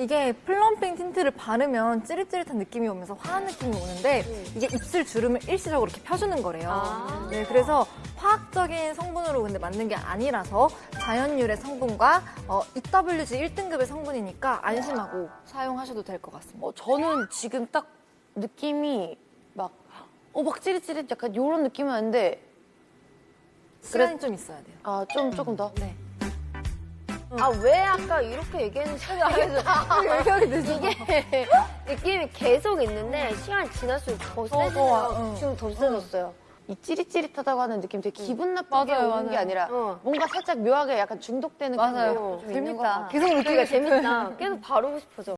이게 plumping tint를 바르면 찌릿찌릿한 느낌이 오면서 화한 느낌이 오는데 이게 입술 주름을 일시적으로 이렇게 펴주는 거래요. 아. 네, 그래서 화학적인 성분으로 근데 만든 게 아니라서 자연유래 성분과 어, EWG 1등급의 성분이니까 안심하고 사용하셔도 될 것 같습니다. 어, 저는 지금 딱 느낌이 막, 어, 막 찌릿찌릿 약간 이런 느낌은 아닌데, 시간이 좀 있어야 돼요. 아, 좀, 조금 더? 네. 아 왜 아까 이렇게 얘기했는지 되죠. 이게 느낌이 계속 있는데 시간이 지날수록 더 세지네요. 좋아. 응. 지금 더 세졌어요. 이 찌릿찌릿하다고 하는 느낌 되게 기분 나쁘게 맞아요, 오는 게 맞아요. 아니라 어. 뭔가 살짝 묘하게 약간 중독되는 맞아요. 있는 것 재밌다. 계속 그러니까 재밌다. 계속 바르고 싶어져.